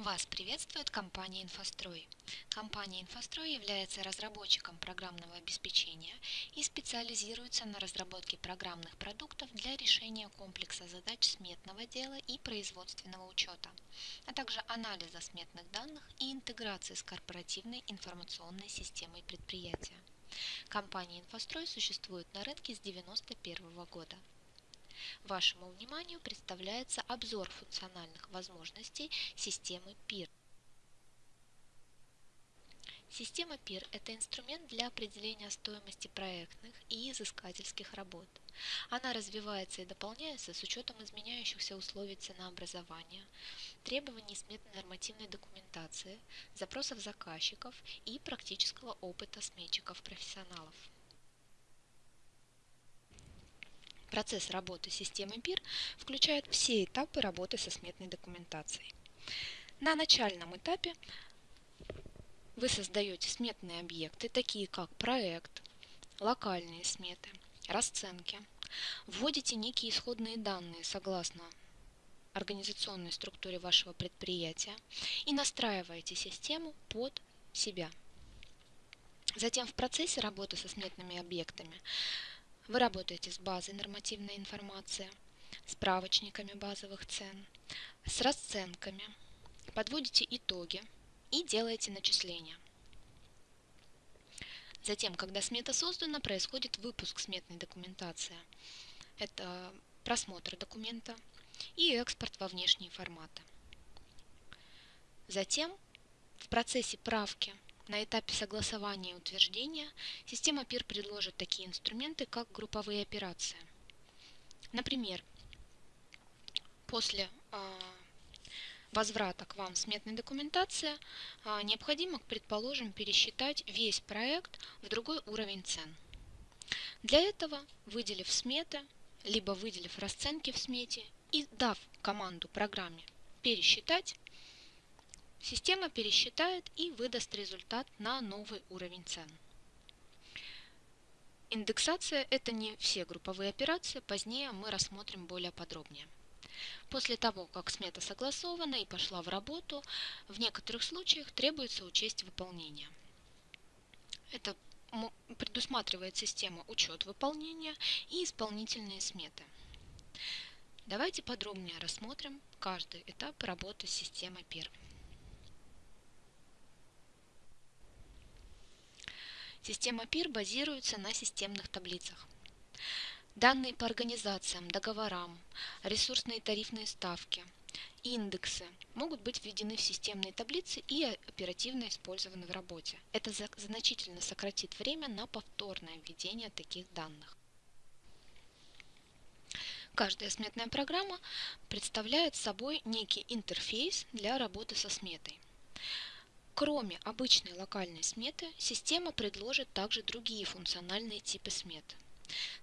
Вас приветствует компания «Инфострой». Компания «Инфострой» является разработчиком программного обеспечения и специализируется на разработке программных продуктов для решения комплекса задач сметного дела и производственного учета, а также анализа сметных данных и интеграции с корпоративной информационной системой предприятия. Компания «Инфострой» существует на рынке с 1991 года. Вашему вниманию представляется обзор функциональных возможностей системы PIR. Система PIR – это инструмент для определения стоимости проектных и изыскательских работ. Она развивается и дополняется с учетом изменяющихся условий ценообразования, требований сметной нормативной документации, запросов заказчиков и практического опыта сметчиков-профессионалов. Процесс работы системы БИР включает все этапы работы со сметной документацией. На начальном этапе вы создаете сметные объекты, такие как проект, локальные сметы, расценки. Вводите некие исходные данные согласно организационной структуре вашего предприятия и настраиваете систему под себя. Затем в процессе работы со сметными объектами вы работаете с базой нормативной информации, справочниками базовых цен, с расценками, подводите итоги и делаете начисления. Затем, когда смета создана, происходит выпуск сметной документации. Это просмотр документа и экспорт во внешние форматы. Затем в процессе правки на этапе согласования и утверждения система PIR предложит такие инструменты, как групповые операции. Например, после э, возврата к вам сметной документации э, необходимо, предположим, пересчитать весь проект в другой уровень цен. Для этого, выделив сметы, либо выделив расценки в смете и дав команду программе пересчитать, Система пересчитает и выдаст результат на новый уровень цен. Индексация – это не все групповые операции, позднее мы рассмотрим более подробнее. После того, как смета согласована и пошла в работу, в некоторых случаях требуется учесть выполнение. Это предусматривает система учет выполнения и исполнительные сметы. Давайте подробнее рассмотрим каждый этап работы с системой PIR. Система PIR базируется на системных таблицах. Данные по организациям, договорам, ресурсные тарифные ставки, индексы могут быть введены в системные таблицы и оперативно использованы в работе. Это значительно сократит время на повторное введение таких данных. Каждая сметная программа представляет собой некий интерфейс для работы со сметой. Кроме обычной локальной сметы, система предложит также другие функциональные типы смет.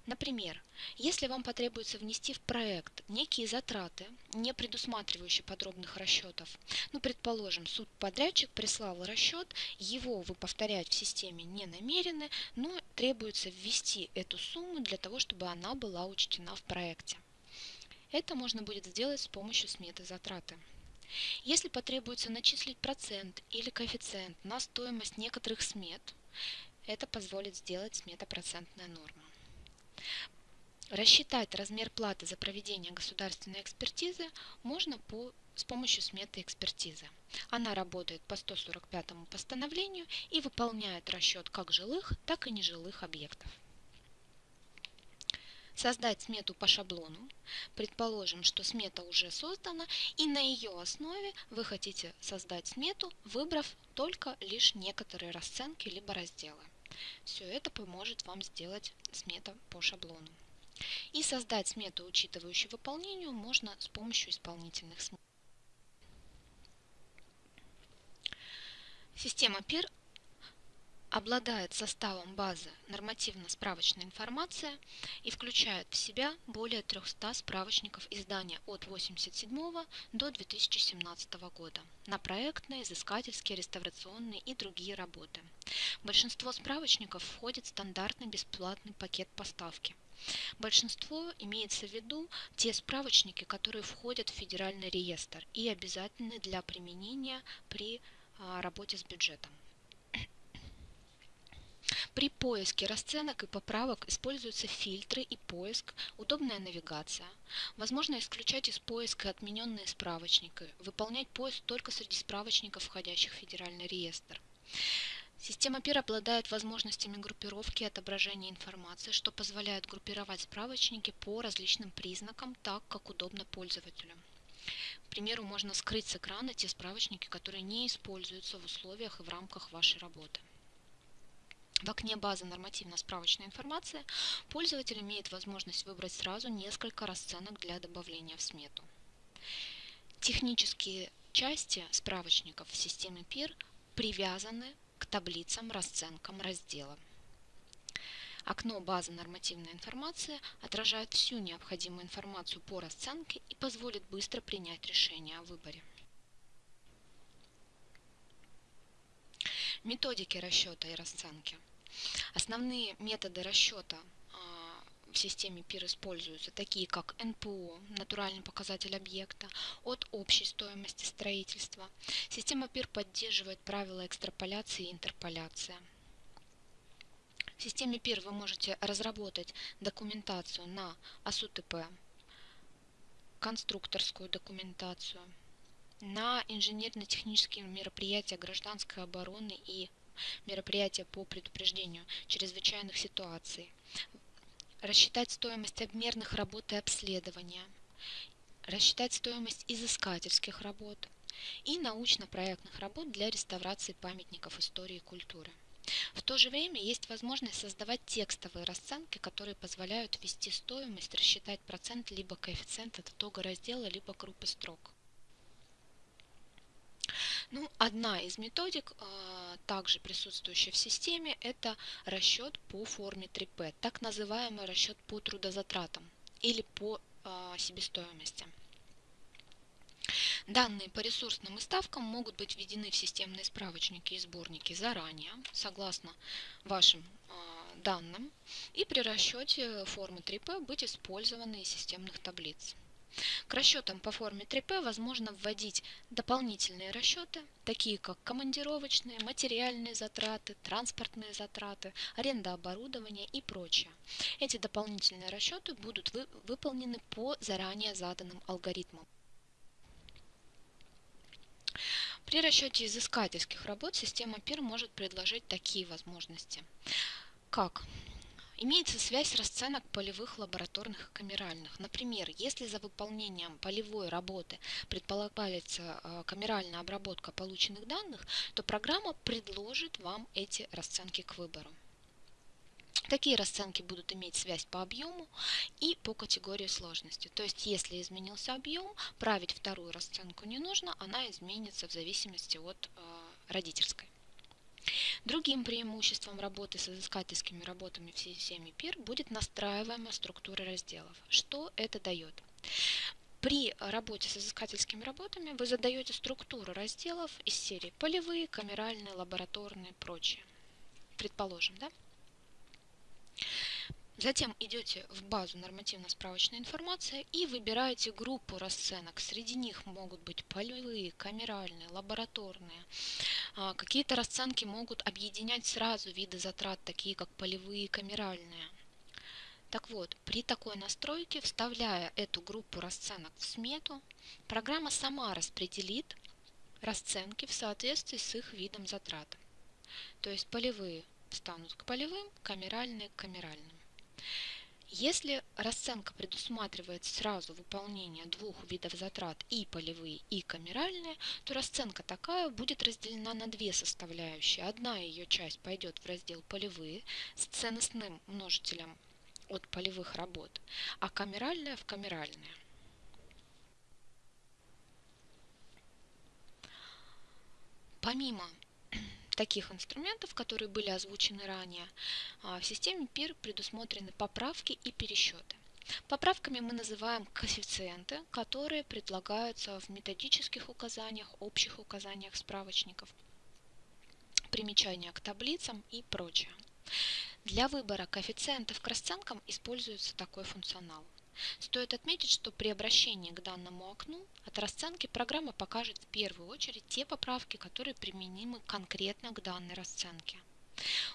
Например, если вам потребуется внести в проект некие затраты, не предусматривающие подробных расчетов, ну, предположим, субподрядчик прислал расчет, его вы повторять в системе не намерены, но требуется ввести эту сумму для того, чтобы она была учтена в проекте. Это можно будет сделать с помощью сметы затраты. Если потребуется начислить процент или коэффициент на стоимость некоторых смет, это позволит сделать сметопроцентная норма. Рассчитать размер платы за проведение государственной экспертизы можно по, с помощью сметы экспертизы. Она работает по 145 постановлению и выполняет расчет как жилых, так и нежилых объектов создать смету по шаблону. Предположим, что смета уже создана, и на ее основе вы хотите создать смету, выбрав только лишь некоторые расценки либо разделы. Все это поможет вам сделать смета по шаблону. И создать смету, учитывающую выполнению, можно с помощью исполнительных смет. Система PIR обладает составом базы нормативно-справочной информации и включает в себя более 300 справочников издания от 1987 до 2017 года на проектные, изыскательские, реставрационные и другие работы. Большинство справочников входит в стандартный бесплатный пакет поставки. Большинство имеется в виду те справочники, которые входят в федеральный реестр и обязательны для применения при а, работе с бюджетом. При поиске расценок и поправок используются фильтры и поиск, удобная навигация. Возможно исключать из поиска отмененные справочники, выполнять поиск только среди справочников, входящих в федеральный реестр. Система PIR обладает возможностями группировки и отображения информации, что позволяет группировать справочники по различным признакам, так как удобно пользователю. К примеру, можно скрыть с экрана те справочники, которые не используются в условиях и в рамках вашей работы. В окне базы нормативно-справочной информации пользователь имеет возможность выбрать сразу несколько расценок для добавления в смету. Технические части справочников в системе PIR привязаны к таблицам, расценкам раздела. Окно базы нормативной информации отражает всю необходимую информацию по расценке и позволит быстро принять решение о выборе. Методики расчета и расценки. Основные методы расчета а, в системе PIR используются, такие как НПО, натуральный показатель объекта, от общей стоимости строительства. Система PIR поддерживает правила экстраполяции и интерполяции. В системе PIR вы можете разработать документацию на АСУТП, конструкторскую документацию, на инженерно-технические мероприятия гражданской обороны и мероприятия по предупреждению чрезвычайных ситуаций, рассчитать стоимость обмерных работ и обследования, рассчитать стоимость изыскательских работ и научно-проектных работ для реставрации памятников истории и культуры. В то же время есть возможность создавать текстовые расценки, которые позволяют ввести стоимость, рассчитать процент либо коэффициент от итога раздела, либо группы строк. Ну, одна из методик, а, также присутствующая в системе, это расчет по форме 3P, так называемый расчет по трудозатратам или по а, себестоимости. Данные по ресурсным и ставкам могут быть введены в системные справочники и сборники заранее, согласно вашим а, данным, и при расчете формы 3P быть использованы из системных таблиц. К расчетам по форме 3P возможно вводить дополнительные расчеты, такие как командировочные, материальные затраты, транспортные затраты, аренда оборудования и прочее. Эти дополнительные расчеты будут вы, выполнены по заранее заданным алгоритмам. При расчете изыскательских работ система PIR может предложить такие возможности, как Имеется связь расценок полевых, лабораторных и камеральных. Например, если за выполнением полевой работы предполагается э, камеральная обработка полученных данных, то программа предложит вам эти расценки к выбору. Такие расценки будут иметь связь по объему и по категории сложности. То есть, если изменился объем, править вторую расценку не нужно, она изменится в зависимости от э, родительской. Другим преимуществом работы с изыскательскими работами в системе PIR будет настраиваемая структура разделов. Что это дает? При работе с изыскательскими работами вы задаете структуру разделов из серии полевые, камеральные, лабораторные, прочие. Предположим, да? Затем идете в базу нормативно-справочной информации и выбираете группу расценок. Среди них могут быть полевые, камеральные, лабораторные. А, какие-то расценки могут объединять сразу виды затрат, такие как полевые и камеральные. Так вот, при такой настройке, вставляя эту группу расценок в смету, программа сама распределит расценки в соответствии с их видом затрат. То есть полевые станут к полевым, камеральные к камеральным. Если расценка предусматривает сразу выполнение двух видов затрат и полевые, и камеральные, то расценка такая будет разделена на две составляющие. Одна ее часть пойдет в раздел полевые с ценностным множителем от полевых работ, а камеральная в камеральные. Помимо таких инструментов, которые были озвучены ранее, а, в системе PIR предусмотрены поправки и пересчеты. Поправками мы называем коэффициенты, которые предлагаются в методических указаниях, общих указаниях справочников, примечания к таблицам и прочее. Для выбора коэффициентов к расценкам используется такой функционал. Стоит отметить, что при обращении к данному окну от расценки программа покажет в первую очередь те поправки, которые применимы конкретно к данной расценке.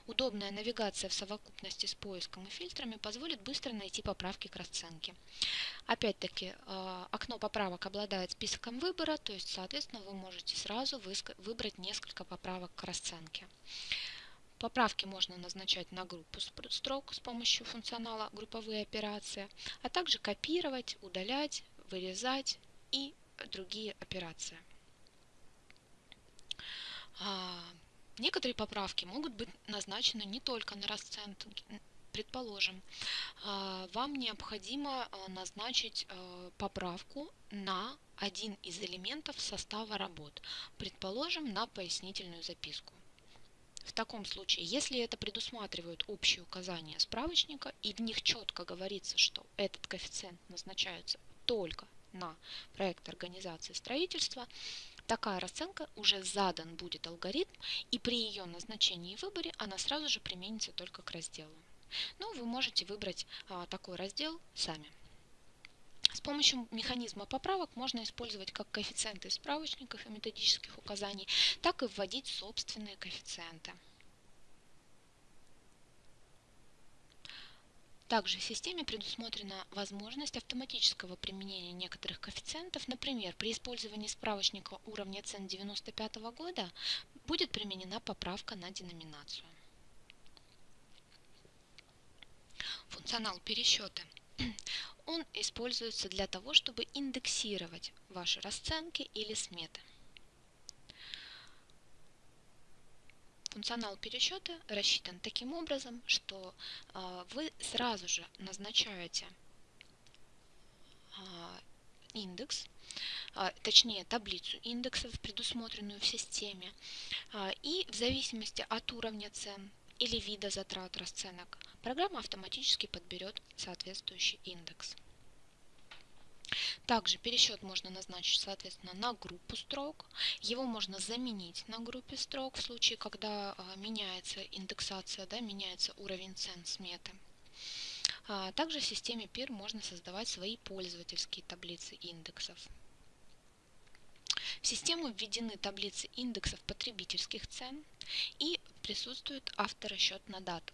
Удобная навигация в совокупности с поиском и фильтрами позволит быстро найти поправки к расценке. Опять-таки, э, окно поправок обладает списком выбора, то есть, соответственно, вы можете сразу выбрать несколько поправок к расценке. Поправки можно назначать на группу строк с помощью функционала «Групповые операции», а также копировать, удалять, вырезать и другие операции. А, некоторые поправки могут быть назначены не только на расценки. Предположим, а, вам необходимо а, назначить поправку на один из элементов состава работ, предположим, на пояснительную записку. В таком случае, если это предусматривают общие указания справочника и в них четко говорится, что этот коэффициент назначается только на проект организации строительства, такая расценка уже задан будет алгоритм, и при ее назначении и выборе она сразу же применится только к разделу. Но вы можете выбрать а, такой раздел сами. Помощью механизма поправок можно использовать как коэффициенты из справочников и методических указаний, так и вводить собственные коэффициенты. Также в системе предусмотрена возможность автоматического применения некоторых коэффициентов. Например, при использовании справочника уровня цен 1995 года будет применена поправка на деноминацию. Функционал пересчета он используется для того, чтобы индексировать ваши расценки или сметы. Функционал пересчета рассчитан таким образом, что э, вы сразу же назначаете э, индекс, э, точнее таблицу индексов, предусмотренную в системе, и в зависимости от уровня цен или вида затрат расценок, программа автоматически подберет соответствующий индекс. Также пересчет можно назначить, соответственно, на группу строк. Его можно заменить на группе строк в случае, когда а, меняется индексация, да, меняется уровень цен сметы. А, также в системе PIR можно создавать свои пользовательские таблицы индексов. В систему введены таблицы индексов потребительских цен и присутствует авторасчет на дату.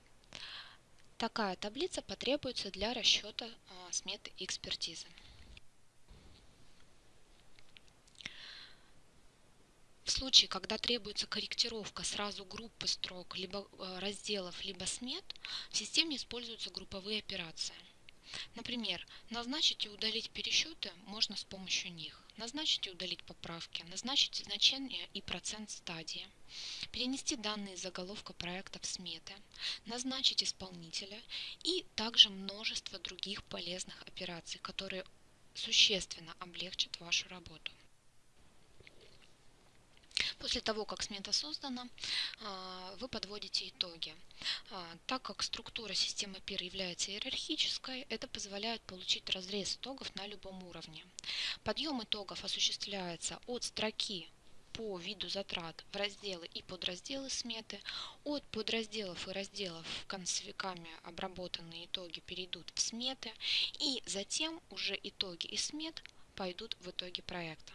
Такая таблица потребуется для расчета сметы экспертизы. В случае, когда требуется корректировка сразу группы строк, либо а, разделов, либо смет, в системе используются групповые операции. Например, назначить и удалить пересчеты можно с помощью них. Назначить и удалить поправки, назначить значение и процент стадии, перенести данные заголовка проекта в сметы, назначить исполнителя и также множество других полезных операций, которые существенно облегчат вашу работу. После того, как смета создана, а, вы подводите итоги. А, так как структура системы PIR является иерархической, это позволяет получить разрез итогов на любом уровне. Подъем итогов осуществляется от строки по виду затрат в разделы и подразделы сметы. От подразделов и разделов концевиками обработанные итоги перейдут в сметы, и затем уже итоги и смет пойдут в итоге проекта.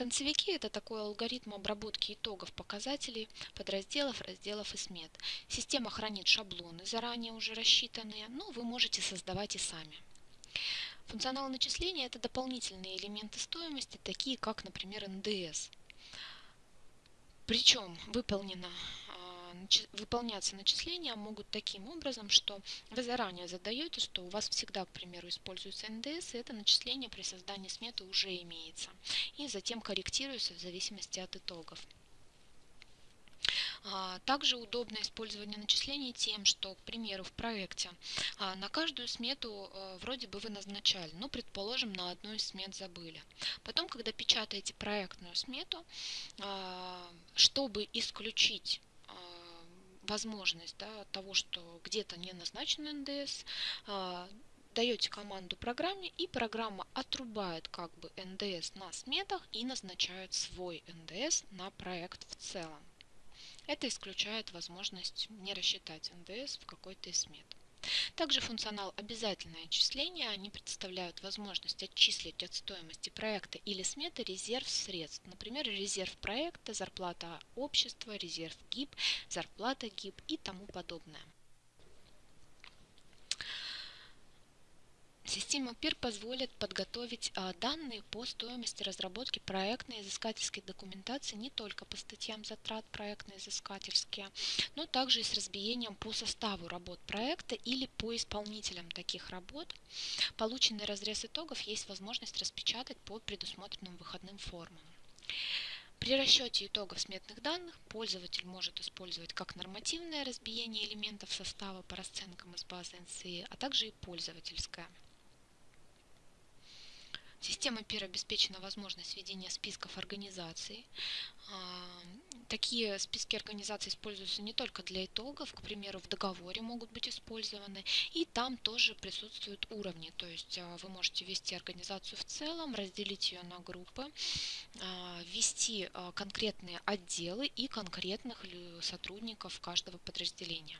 Концевики – это такой алгоритм обработки итогов показателей, подразделов, разделов и смет. Система хранит шаблоны, заранее уже рассчитанные, но вы можете создавать и сами. Функционал начисления – это дополнительные элементы стоимости, такие как, например, НДС. Причем выполнено выполняться начисления могут таким образом, что вы заранее задаете, что у вас всегда, к примеру, используется НДС, и это начисление при создании сметы уже имеется. И затем корректируется в зависимости от итогов. А, также удобно использование начислений тем, что, к примеру, в проекте а, на каждую смету а, вроде бы вы назначали, но, предположим, на одну из смет забыли. Потом, когда печатаете проектную смету, чтобы исключить возможность да, того, что где-то не назначен НДС, а, даете команду программе, и программа отрубает как бы НДС на сметах и назначает свой НДС на проект в целом. Это исключает возможность не рассчитать НДС в какой-то из смет. Также функционал «Обязательное отчисление» они представляют возможность отчислить от стоимости проекта или сметы резерв средств, например, резерв проекта, зарплата общества, резерв ГИБ, зарплата ГИБ и тому подобное. Система PIR позволит подготовить а, данные по стоимости разработки проектной изыскательской документации не только по статьям затрат проектно-изыскательские, но также и с разбиением по составу работ проекта или по исполнителям таких работ. Полученный разрез итогов есть возможность распечатать по предусмотренным выходным формам. При расчете итогов сметных данных пользователь может использовать как нормативное разбиение элементов состава по расценкам из базы NCE, а также и пользовательское. Система PIR обеспечена возможность введения списков организаций. А, такие списки организаций используются не только для итогов, к примеру, в договоре могут быть использованы, и там тоже присутствуют уровни, то есть а, вы можете ввести организацию в целом, разделить ее на группы, а, ввести конкретные отделы и конкретных сотрудников каждого подразделения.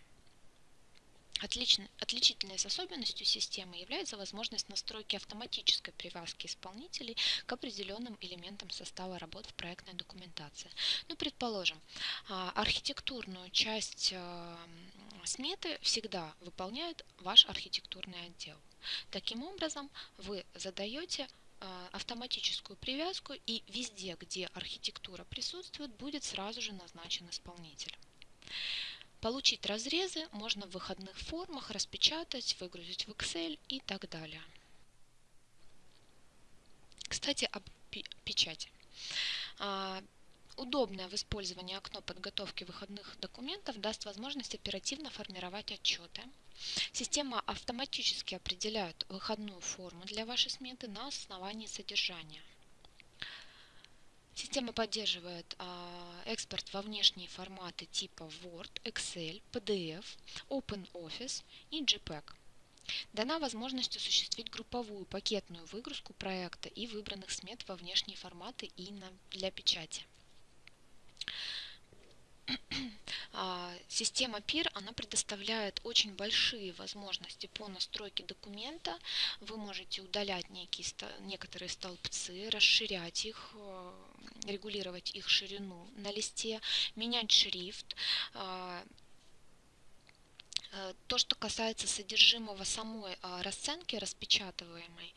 Отлично, отличительной особенностью системы является возможность настройки автоматической привязки исполнителей к определенным элементам состава работ в проектной документации. Ну, предположим, а, архитектурную часть а, сметы всегда выполняет ваш архитектурный отдел. Таким образом, вы задаете а, автоматическую привязку и везде, где архитектура присутствует, будет сразу же назначен исполнитель. Получить разрезы можно в выходных формах, распечатать, выгрузить в Excel и так далее. Кстати, об печати. А, удобное в использовании окно подготовки выходных документов даст возможность оперативно формировать отчеты. Система автоматически определяет выходную форму для вашей сметы на основании содержания. Система поддерживает а, экспорт во внешние форматы типа Word, Excel, PDF, OpenOffice и JPEG. Дана возможность осуществить групповую пакетную выгрузку проекта и выбранных смет во внешние форматы и на, для печати. А, система PIR она предоставляет очень большие возможности по настройке документа. Вы можете удалять некие, некоторые столбцы, расширять их, э, регулировать их ширину на листе, менять шрифт, а, Э, то, что касается содержимого самой а, расценки распечатываемой,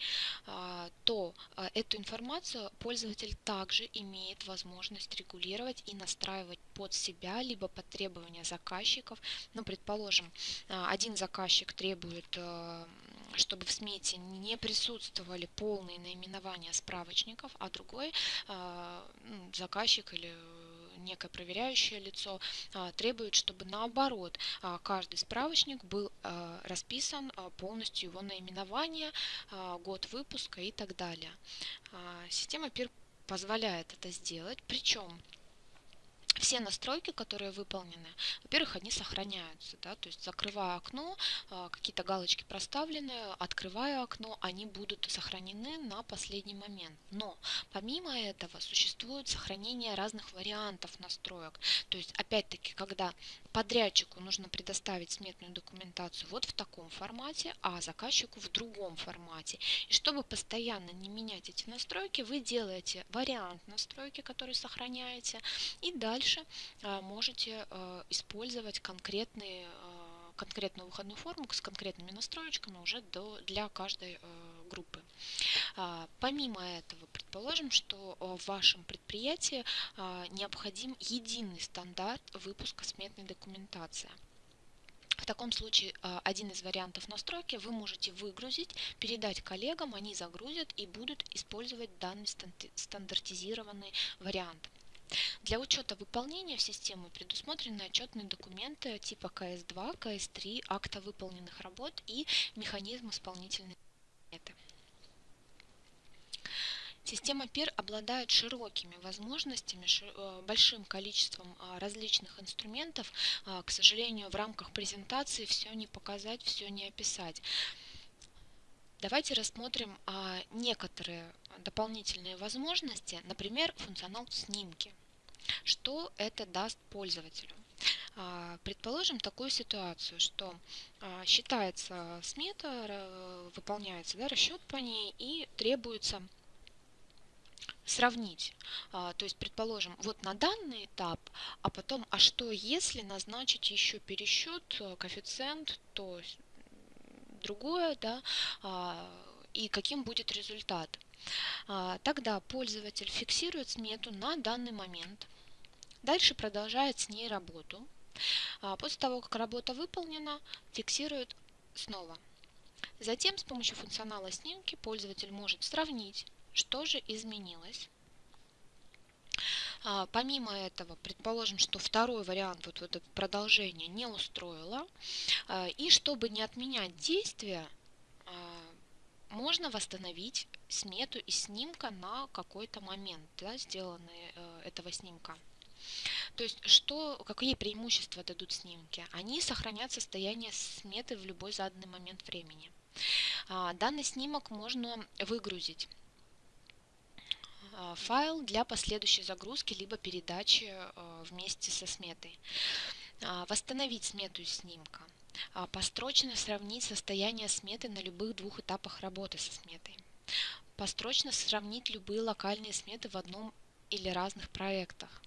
а, то эту информацию пользователь также имеет возможность регулировать и настраивать под себя, либо под требования заказчиков. Ну, предположим, один заказчик требует чтобы в смете не присутствовали полные наименования справочников, а другой заказчик или некое проверяющее лицо а, требует, чтобы наоборот а, каждый справочник был а, расписан полностью его наименование, год выпуска и так далее. Система PIR позволяет это сделать, причем все настройки, которые выполнены, во-первых, они сохраняются, да, то есть закрывая окно, а, какие-то галочки проставлены, открывая окно, они будут сохранены на последний момент. Но помимо этого существует сохранение разных вариантов настроек. То есть, опять-таки, когда подрядчику нужно предоставить сметную документацию вот в таком формате, а заказчику в другом формате. И чтобы постоянно не менять эти настройки, вы делаете вариант настройки, который сохраняете, и дальше а, можете а, использовать конкретные а, конкретную выходную форму с конкретными настроечками уже для каждой группы. Помимо этого, предположим, что в вашем предприятии необходим единый стандарт выпуска сметной документации. В таком случае один из вариантов настройки вы можете выгрузить, передать коллегам, они загрузят и будут использовать данный стандартизированный вариант. Для учета выполнения в систему предусмотрены отчетные документы типа КС-2, КС-3, акта выполненных работ и механизм исполнительной сметы. Система PIR обладает широкими возможностями, э, большим количеством а, различных инструментов. А, к сожалению, в рамках презентации все не показать, все не описать. Давайте рассмотрим а, некоторые дополнительные возможности, например, функционал снимки. Что это даст пользователю? Предположим такую ситуацию, что считается смета, выполняется да, расчет по ней и требуется сравнить. То есть, предположим, вот на данный этап, а потом, а что если назначить еще пересчет, коэффициент, то другое, да, и каким будет результат. Тогда пользователь фиксирует смету на данный момент, дальше продолжает с ней работу. После того, как работа выполнена, фиксирует снова. Затем с помощью функционала снимки пользователь может сравнить, что же изменилось. Помимо этого, предположим, что второй вариант, вот это продолжение, не устроило. И чтобы не отменять действия, можно восстановить смету из снимка на какой-то момент, да, сделанный э, этого снимка. То есть, что, какие преимущества дадут снимки? Они сохранят состояние сметы в любой заданный момент времени. А, данный снимок можно выгрузить а, файл для последующей загрузки либо передачи а, вместе со сметой. А, восстановить смету снимка. А, построчно сравнить состояние сметы на любых двух этапах работы со сметой. Построчно сравнить любые локальные сметы в одном или разных проектах.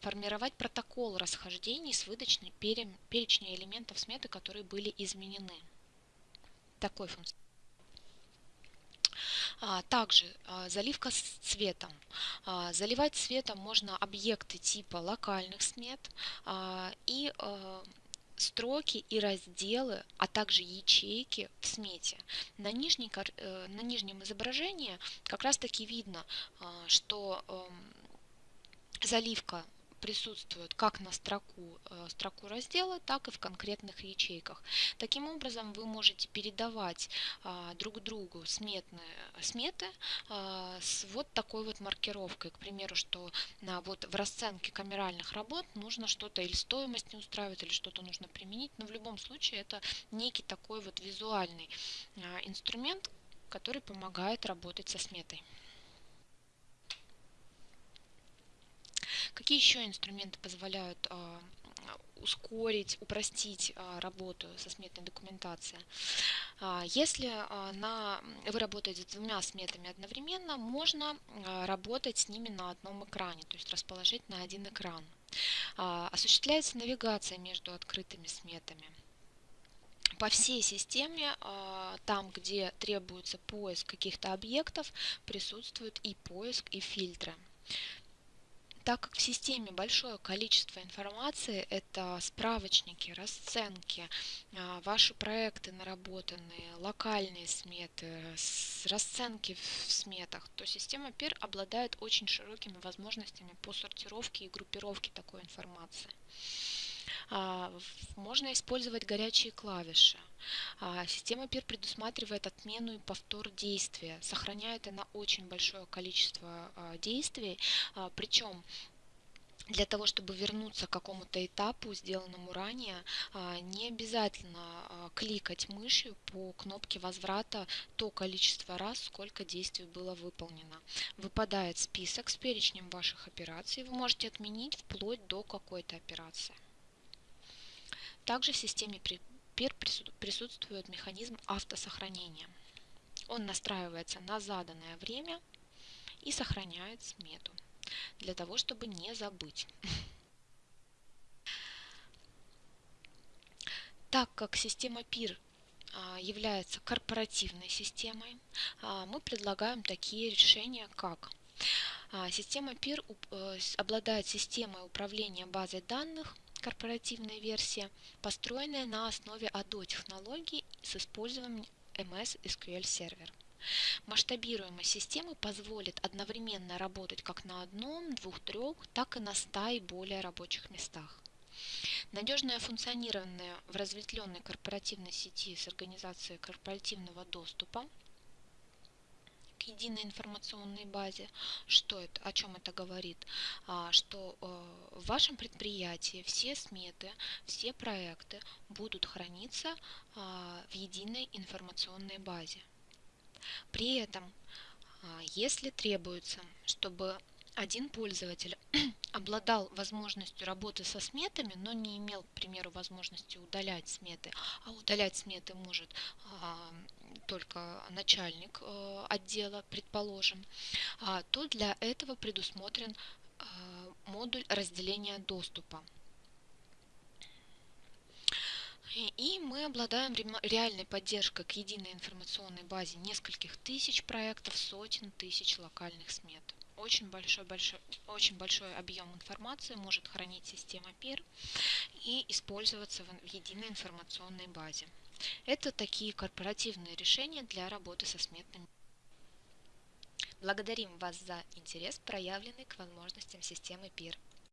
Формировать протокол расхождений с выдачной перечня элементов сметы, которые были изменены. Такой функционал. А, также а, заливка с цветом. Заливать цветом можно объекты типа локальных смет и строки и разделы, а также ячейки в смете. На, нижней, э, на нижнем изображении как раз таки видно, что эм, заливка присутствуют как на строку, э, строку раздела, так и в конкретных ячейках. Таким образом, вы можете передавать а, друг другу сметные, сметы а, с вот такой вот маркировкой. К примеру, что на, вот в расценке камеральных работ нужно что-то или стоимость не устраивает, или что-то нужно применить. Но в любом случае это некий такой вот визуальный а, инструмент, который помогает работать со сметой. Какие еще инструменты позволяют а, ускорить, упростить а, работу со сметной документацией. А, если на, вы работаете с двумя сметами одновременно, можно работать с ними на одном экране, то есть расположить на один экран. Осуществляется навигация между открытыми сметами. По всей системе, там, где требуется поиск каких-то объектов, присутствует и поиск, и фильтры. Так как в системе большое количество информации, это справочники, расценки, а, ваши проекты наработанные, локальные сметы, расценки в сметах, то система PIR обладает очень широкими возможностями по сортировке и группировке такой информации. А, можно использовать горячие клавиши. А, система PIR предусматривает отмену и повтор действия. Сохраняет она очень большое количество а, действий. Причем для того, чтобы вернуться к какому-то этапу, сделанному ранее, не обязательно кликать мышью по кнопке возврата то количество раз, сколько действий было выполнено. Выпадает список с перечнем ваших операций, вы можете отменить вплоть до какой-то операции. Также в системе PIR присутствует механизм автосохранения. Он настраивается на заданное время и сохраняет смету для того, чтобы не забыть. Так как система PIR а, является корпоративной системой, а, мы предлагаем такие решения, как а, Система PIR э, обладает системой управления базой данных, корпоративная версия, построенная на основе ADO технологий с использованием MS SQL Server. Масштабируемость системы позволит одновременно работать как на одном, двух, трех, так и на ста и более рабочих местах. Надежное функционирование в разветвленной корпоративной сети с организацией корпоративного доступа единой информационной базе. Что это, о чем это говорит? А, что э, в вашем предприятии все сметы, все проекты будут храниться а, в единой информационной базе. При этом, а, если требуется, чтобы один пользователь обладал возможностью работы со сметами, но не имел, к примеру, возможности удалять сметы, а удалять сметы может только начальник а, отдела, предположим, а, то для этого предусмотрен а, модуль разделения доступа. И мы обладаем реальной поддержкой к единой информационной базе нескольких тысяч проектов, сотен тысяч локальных смет. Очень большой, большой, очень большой объем информации может хранить система PIR и использоваться в единой информационной базе. Это такие корпоративные решения для работы со сметными. Благодарим вас за интерес, проявленный к возможностям системы PIR.